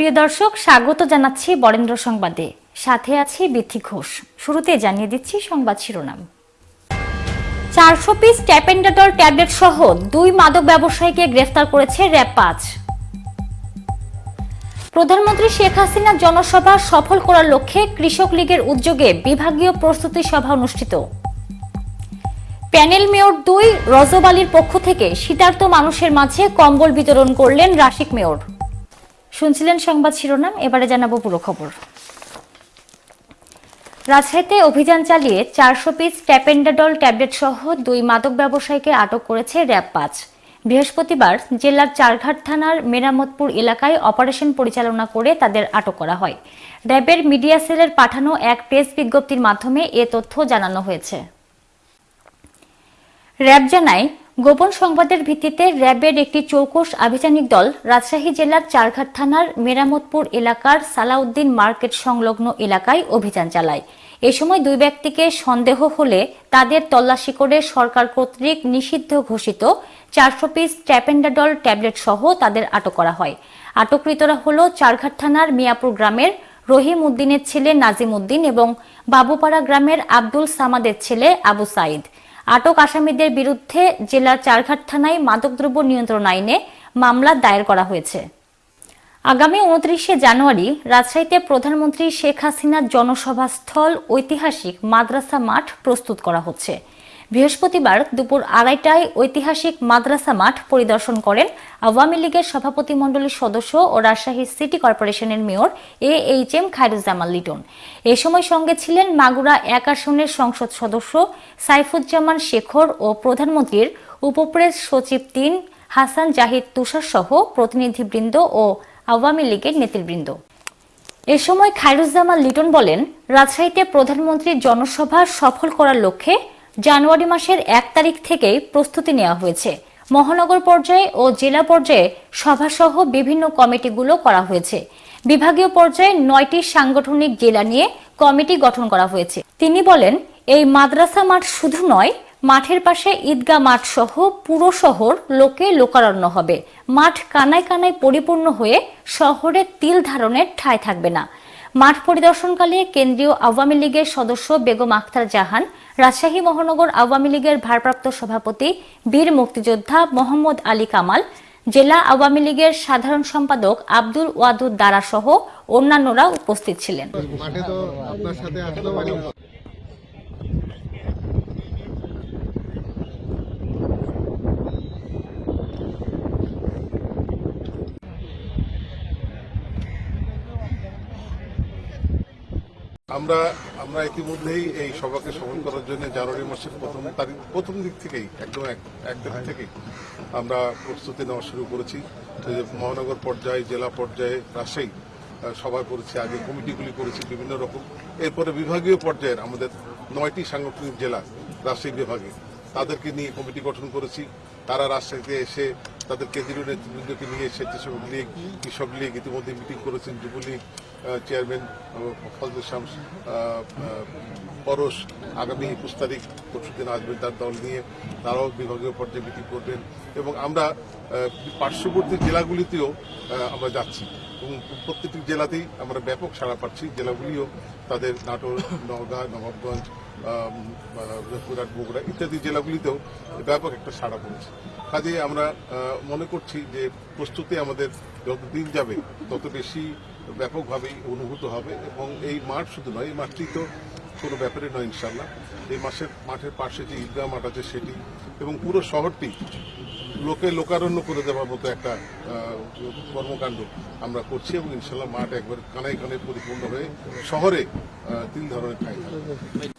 প্রিয় দর্শক, স্বাগত জানাচ্ছি বরেন্দ্র সংবাদে। সাথে আছে বিথি ঘোষ। শুরুতে জানিয়ে দিচ্ছি সংবাদ শিরোনাম। চারশো পিস ট্যাপেন্ডাটল ট্যাবলেট সহ দুই মাদক ব্যবসায়ীকে গ্রেফতার করেছে র্যাব পাঁচ। প্রধানমন্ত্রী শেখ হাসিনার জনসভা সফল করার লক্ষ্যে কৃষক লীগের উদ্যোগে বিভাগীয় প্রস্তুতি সভা অনুষ্ঠিত। প্যানেল মেয়র দুই রজব পক্ষ থেকে শীতার্ত মানুষের মাঝে কম্বল বিতরণ করলেন রাশিক মেয়র। শুনছিলেন সংবাদ শিরোনাম, এবারে জানাব পুরো খবর। রাজশাহীতে অভিযান চালিয়ে চারশো পিস ট্যাপেন্ডাডল ট্যাবলেট সহ দুই মাদক ব্যবসায়ীকে আটক করেছে র্যাব পাঁচ। বৃহস্পতিবার জেলার চারঘাট থানার মেরামতপুর এলাকায় অপারেশন পরিচালনা করে তাদের আটক করা হয়। র্যাবের মিডিয়া সেলের পাঠানো এক প্রেস বিজ্ঞপ্তির মাধ্যমে এ তথ্য জানানো হয়েছে। র্যাব জানায় গোপন সংবাদের ভিত্তিতে র্যাবের একটি চৌকস আভিযানিক দল রাজশাহী জেলার চারঘাট থানার মেরামতপুর এলাকার সালাউদ্দিন মার্কেট সংলগ্ন এলাকায় অভিযান চালায়। এ সময় দুই ব্যক্তিকে সন্দেহ হলে তাদের তল্লাশি করে সরকার কর্তৃক নিষিদ্ধ ঘোষিত চারশো পিস ট্যাপেন্ডাডল ট্যাবলেট সহ তাদের আটক করা হয়। আটককৃতরা হল চারঘাট থানার মিয়াপুর গ্রামের রহিম উদ্দিনের ছেলে নাজিম উদ্দিন এবং বাবুপাড়া গ্রামের আব্দুল সামাদের ছেলে আবু সাইদ। আটক আসামিদের বিরুদ্ধে জেলার চারঘাট থানায় মাদকদ্রব্য নিয়ন্ত্রণ আইনে মামলা দায়ের করা হয়েছে। আগামী উনত্রিশে জানুয়ারি রাজশাহীতে প্রধানমন্ত্রী শেখ হাসিনার জনসভাস্থল ঐতিহাসিক মাদ্রাসা মাঠ প্রস্তুত করা হচ্ছে। বৃহস্পতিবার দুপুর আড়াইটায় ঐতিহাসিক মাদ্রাসা মাঠ পরিদর্শন করেন আওয়ামী লীগের সভাপতি মণ্ডলীর সদস্য ও রাজশাহী সিটি কর্পোরেশনের mayor A H M Khairuzzaman Liton. এ সময় সঙ্গে ছিলেন মাগুরা এক আসনের সংসদ সদস্য সাইফুজ্জামান শেখর ও প্রধানমন্ত্রীর উপপ্রেস সচিব তিন হাসান জাহিদ তুষার সহ প্রতিনিধিবৃন্দ ও আওয়ামী লীগের নেতৃবৃন্দ। এ সময় খায়রুজ্জামান লিটন বলেন, রাজশাহীতে প্রধানমন্ত্রীর জনসভা সফল করার লক্ষ্যে জানুয়ারি মাসের এক তারিখ থেকেই প্রস্তুতি নেওয়া হয়েছে। মহানগর পর্যায়ে ও জেলা পর্যায়ে সভাসহ বিভিন্ন কমিটিগুলো করা হয়েছে। বিভাগীয় পর্যায়ে নয়টি সাংগঠনিক জেলা নিয়ে কমিটি গঠন করা হয়েছে। তিনি বলেন, এই মাদ্রাসা মাঠ শুধু নয়, মাঠের পাশে ঈদগাহ মাঠ সহ পুরো শহর লোকে লোকারণ্য হবে। মাঠ কানায় কানায় পরিপূর্ণ হয়ে শহরে তিল ধারণের ঠাঁই থাকবে না। মাঠ পরিদর্শনকালে কেন্দ্রীয় আওয়ামী লীগের সদস্য বেগম আখতার জাহান, রাজশাহী মহানগর আওয়ামী লীগের ভারপ্রাপ্ত সভাপতি বীর মুক্তিযোদ্ধা মোহাম্মদ আলী কামাল, জেলা আওয়ামী লীগের সাধারণ সম্পাদক আব্দুল ওয়াদুদ দারা সহ অন্যান্যরা উপস্থিত ছিলেন মাঠে তো আপনার সাথে আসতে পারি আমরা আমরা ইতিমধ্যেই এই সভাকে সফল করার জন্য জানুয়ারি মাসের প্রথম তারিখ, প্রথম দিক থেকেই, একদম এক তারিখ থেকেই আমরা প্রস্তুতি নেওয়া শুরু করেছি। মহানগর পর্যায়ে, জেলা পর্যায়ে, রাজশাহী সভা করেছি, আগে কমিটিগুলি করেছি বিভিন্ন রকম। এরপরে বিভাগীয় পর্যায়ের আমাদের নয়টি সাংগঠনিক জেলা রাজশাহী বিভাগে, তাদেরকে নিয়ে কমিটি গঠন করেছি। তারা রাজশাহীতে এসে তাদের কেন্দ্রীয় নেতৃবৃন্দকে নিয়ে স্বেচ্ছাসেবক লীগ কৃষক লীগ ইতিমধ্যে মিটিং করেছেন যুবলীগ চেয়ারম্যান আহ, আহ, পরশ আগামী একুশ তারিখ পরশু দিন আসবেন তার দল নিয়ে। তারাও বিভাগীয় পর্যায়ে মিটিং করবেন এবং আমরা পার্শ্ববর্তী জেলাগুলিতেও আমরা যাচ্ছি এবং প্রত্যেকটি জেলাতেই আমরা ব্যাপক সাড়া পাচ্ছি। জেলাগুলিও তাদের নাটোর নওগাঁ নবাবগঞ্জ আহ, বগুড়া ইত্যাদি জেলাগুলিতেও ব্যাপক একটা সাড়া পড়েছে। কাজে আমরা মনে করছি যে প্রস্তুতি আমাদের যত দিন যাবে তত বেশি ব্যাপকভাবেই অনুভূত হবে এবং এই মাঠ শুধু নয় এই মাঠটি তো কোনো ব্যাপারে নয় ইনশাল্লাহ এই মাসের মাঠের পাশে যে ঈদগাহ মাঠ আছে সেটি এবং পুরো শহরটি লোকে লোকারণ্য করে দেওয়ার মতো একটা কর্মকাণ্ড আমরা করছি এবং ইনশাল্লাহ মাঠ একবার কানায় কানায় পরিপূর্ণ হয়ে শহরে তিন ধরনের থাকবে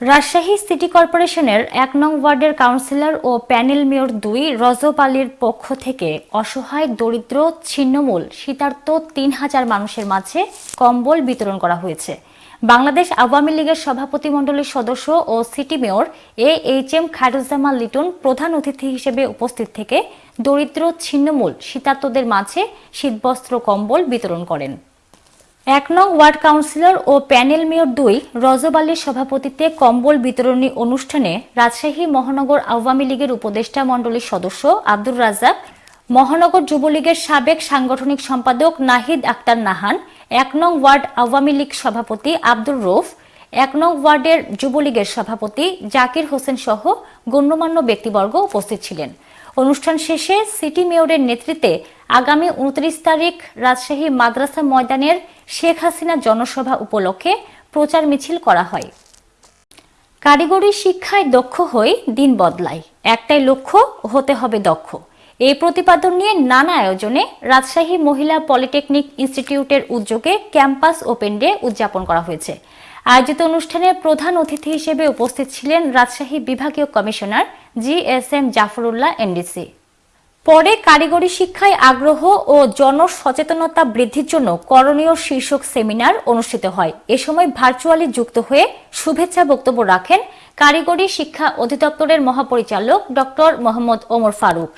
রাজশাহী সিটি কর্পোরেশনের এক নং ওয়ার্ডের কাউন্সিলর ও প্যানেল মেয়র দুই রজব আলীর পক্ষ থেকে অসহায়, দরিদ্র, ছিন্নমূল শীতার্ত তিন হাজার মানুষের মাঝে কম্বল বিতরণ করা হয়েছে। বাংলাদেশ আওয়ামী লীগের সভাপতিমণ্ডলীর সদস্য ও city mayor A H M Khairuzzaman Liton প্রধান অতিথি হিসেবে উপস্থিত থেকে দরিদ্র, ছিন্নমূল শীতার্তদের মাঝে শীতবস্ত্র কম্বল বিতরণ করেন। এক নং ওয়ার্ড কাউন্সিলর ও প্যানেল মেয়র দুই রজব আলীর সভাপতিত্বে কম্বল বিতরণী অনুষ্ঠানে রাজশাহী মহানগর আওয়ামী লীগের উপদেষ্টা মণ্ডলীর সদস্য আব্দুর রাজাক মহানগর যুবলীগের সাবেক সাংগঠনিক সম্পাদক নাহিদ আক্তার নাহান, এক নং ওয়ার্ড আওয়ামী লীগ সভাপতি আব্দুর রৌফ এক নং ওয়ার্ডের যুবলীগের সভাপতি জাকির হোসেন সহ গণ্যমান্য ব্যক্তিবর্গ উপস্থিত ছিলেন। অনুষ্ঠান শেষে সিটি মেয়রের নেতৃত্বে আগামী উনত্রিশ তারিখ রাজশাহী মাদ্রাসা ময়দানের শেখ হাসিনা জনসভা উপলক্ষে প্রচার মিছিল করা হয়। কারিগরি শিক্ষায় দক্ষ হয়ে দিন বদলায়। একটাই লক্ষ্য, হতে হবে দক্ষ। এই প্রতিপাদন নিয়ে নানা আয়োজনে রাজশাহী মহিলা পলিটেকনিক ইনস্টিটিউটের উদ্যোগে ক্যাম্পাস ওপেন ডে উদযাপন করা হয়েছে। আয়োজিত অনুষ্ঠানে প্রধান অতিথি হিসেবে উপস্থিত ছিলেন রাজশাহী বিভাগীয় commissioner G S M Zafrullah NDC. পরে কারিগরি শিক্ষায় আগ্রহ ও জনসচেতনতা বৃদ্ধির জন্য করণীয় শীর্ষক সেমিনার অনুষ্ঠিত হয়। এ সময় ভার্চুয়ালি যুক্ত হয়ে শুভেচ্ছা বক্তব্য রাখেন কারিগরি শিক্ষা অধিদপ্তরের মহাপরিচালক ডক্টর মোহাম্মদ ওমর ফারুক।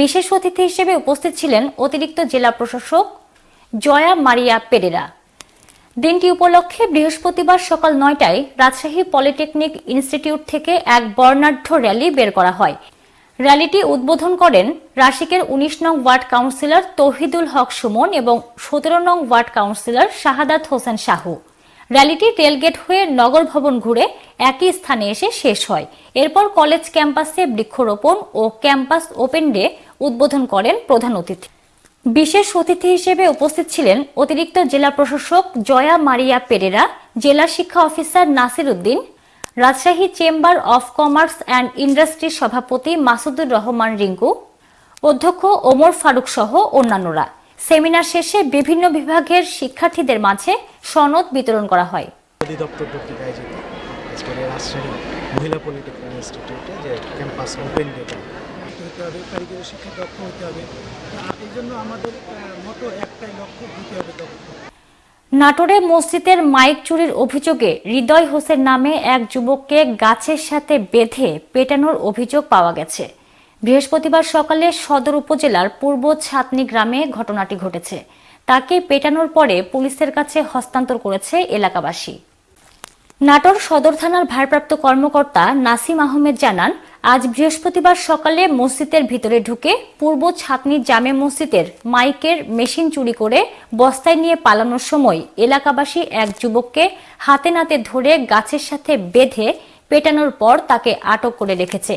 বিশেষ অতিথি হিসেবে উপস্থিত ছিলেন অতিরিক্ত জেলা প্রশাসক জয়া মারিয়া পেরেরা। দিনটি উপলক্ষে বৃহস্পতিবার সকাল নয়টায় রাজশাহী পলিটেকনিক ইনস্টিটিউট থেকে এক বর্ণাঢ্য র্যালি বের করা হয়। র্যালিটি উদ্বোধন করেন রাশিকের উনিশ নং ওয়ার্ড কাউন্সিলর তৌহিদুল হক সুমন এবং সতেরো নং ওয়ার্ড কাউন্সিলর শাহাদাত হোসেন শাহু। র্যালিটি রেলগেট হয়ে নগর ভবন ঘুরে একই স্থানে এসে শেষ হয়। এরপর কলেজ ক্যাম্পাসে বৃক্ষরোপণ ও ক্যাম্পাস ওপেন ডে উদ্বোধন করেন প্রধান অতিথি। বিশেষ অতিথি হিসেবে উপস্থিত ছিলেন অতিরিক্ত জেলা প্রশাসক জয়া মারিয়া পেরেরা, জেলা শিক্ষা officer Nasir Uddin Rajshahi chamber of commerce and ইন্ডাস্ট্রির সভাপতি মাসুদুর রহমান রিঙ্কু, অধ্যক্ষ ওমর ফারুক সহ অন্যান্যরা। সেমিনার শেষে বিভিন্ন বিভাগের শিক্ষার্থীদের মাঝে সনদ বিতরণ করা হয়। শিক্ষা দক্ষ হতে হবে। এই জন্য আমাদের মতো একটাই লক্ষ্য দিতে হবে দক্ষ। নাটোরে মসজিদের মাইক চুরির অভিযোগে হৃদয় হোসেন নামে এক যুবককে গাছের সাথে বেঁধে পেটানোর অভিযোগ পাওয়া গেছে। বৃহস্পতিবার সকালে সদর উপজেলার পূর্ব ছাতনি গ্রামে ঘটনাটি ঘটেছে। তাকে পেটানোর পরে পুলিশের কাছে হস্তান্তর করেছে এলাকাবাসী। নাটোর সদর থানার ভারপ্রাপ্ত কর্মকর্তা নাসিম আহমেদ জানান আজ বৃহস্পতিবার সকালে মসজিদের ভিতরে ঢুকে পূর্ব ছাতনি জামে মসজিদের মাইকের মেশিন চুরি করে বস্তায় নিয়ে পালানোর সময় এলাকাবাসী এক যুবককে হাতে নাতে ধরে গাছের সাথে বেঁধে পেটানোর পর তাকে আটক করে রেখেছে।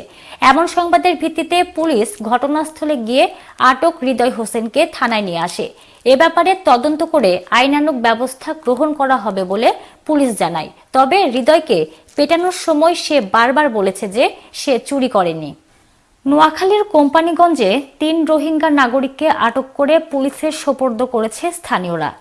এমন সংবাদের ভিত্তিতে পুলিশ ঘটনাস্থলে গিয়ে আটক হৃদয় হোসেনকে থানায় নিয়ে আসে। এ ব্যাপারে তদন্ত করে আইনানুগ ব্যবস্থা গ্রহণ করা হবে বলে পুলিশ জানায়। তবে হৃদয়কে পেটানোর সময় সে বারবার বলেছে যে সে চুরি করেনি। নোয়াখালীর কোম্পানিগঞ্জে তিন রোহিঙ্গা নাগরিককে আটক করে পুলিশের সোপর্দ করেছে স্থানীয়রা।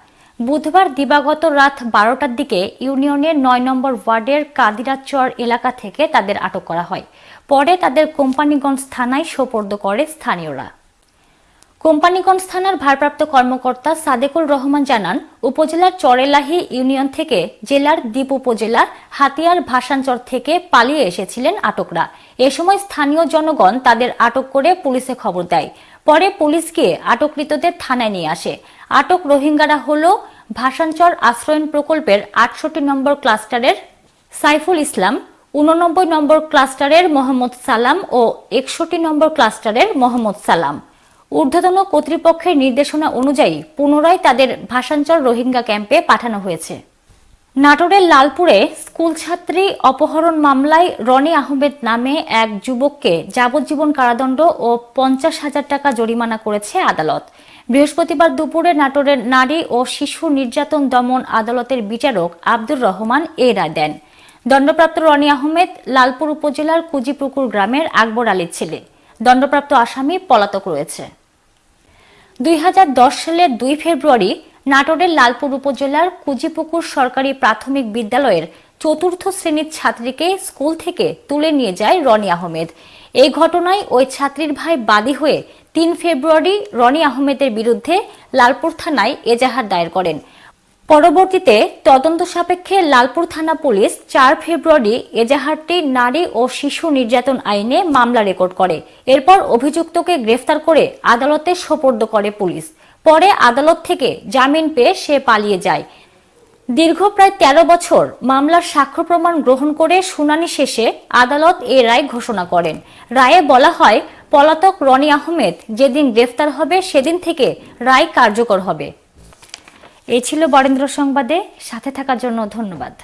বুধবার দিবাগত রাত বারোটার দিকে ইউনিয়নের নয় নম্বর ওয়ার্ডের কাদিরাচর এলাকা থেকে তাদের আটক করা হয়। পরে তাদের কোম্পানিগঞ্জ থানায় সোপর্দ করে স্থানীয়রা। কোম্পানিগঞ্জ থানার ভারপ্রাপ্ত কর্মকর্তা সাদেকুল রহমান জানান, উপজেলার চরেলাহি ইউনিয়ন থেকে জেলার দ্বীপ উপজেলার হাতিয়ার ভাসানচর থেকে পালিয়ে এসেছিলেন আটকরা। এ সময় স্থানীয় জনগণ তাদের আটক করে পুলিশে খবর দেয়। পরে পুলিশ গিয়ে আটককৃতদের থানায় নিয়ে আসে। আটক রোহিঙ্গারা হল ভাসানচর আশ্রয়ন প্রকল্পের আটষট্টি নম্বর ক্লাস্টারের সাইফুল ইসলাম উননব্বই নম্বর ক্লাস্টারের মোহাম্মদ সালাম ও একষট্টি নম্বর ক্লাস্টারের মোহাম্মদ সালাম। ঊর্ধ্বতন কর্তৃপক্ষের নির্দেশনা অনুযায়ী পুনরায় তাদের ভাষাঞ্চল রোহিঙ্গা ক্যাম্পে পাঠানো হয়েছে। নাটোরের লালপুরে স্কুল ছাত্রী অপহরণ মামলায় রনি আহমেদ নামে এক যুবককে যাবজ্জীবন কারাদণ্ড ও পঞ্চাশ হাজার টাকা জরিমানা করেছে আদালত। বৃহস্পতিবার দুপুরে নাটোরের নারী ও শিশু নির্যাতন দমন আদালতের বিচারক আব্দুর রহমান এ রায় দেন। দণ্ডপ্রাপ্ত রনি আহমেদ লালপুর উপজেলার কুজিপুকুর গ্রামের আকবর আলীর ছেলে। দণ্ডপ্রাপ্ত আসামি পলাতক রয়েছে। দুই হাজার দশ সালের দুই ফেব্রুয়ারি নাটোরের লালপুর উপজেলার কুজিপুকুর সরকারি প্রাথমিক বিদ্যালয়ের চতুর্থ শ্রেণির ছাত্রীকে স্কুল থেকে তুলে নিয়ে যায় রনি আহমেদ। এই ঘটনায় ওই ছাত্রীর ভাই বাদী হয়ে তিন ফেব্রুয়ারি রনি আহমেদের বিরুদ্ধে লালপুর থানায় এজাহার দায়ের করেন। পরবর্তীতে তদন্ত সাপেক্ষে লালপুর থানা পুলিশ চার ফেব্রুয়ারি এজাহারটি নারী ও শিশু নির্যাতন আইনে মামলা রেকর্ড করে। এরপর অভিযুক্তকে গ্রেফতার করে আদালতে সোপর্দ করে পুলিশ। পরে আদালত থেকে জামিন পেয়ে সে পালিয়ে যায়। দীর্ঘ প্রায় তেরো বছর মামলার সাক্ষ্য প্রমাণ গ্রহণ করে শুনানি শেষে আদালত এ রায় ঘোষণা করেন। রায়ে বলা হয়, পলাতক রনি আহমেদ যেদিন গ্রেফতার হবে সেদিন থেকে রায় কার্যকর হবে। এই ছিল বরেন্দ্র সংবাদে। সাথে থাকার জন্য ধন্যবাদ।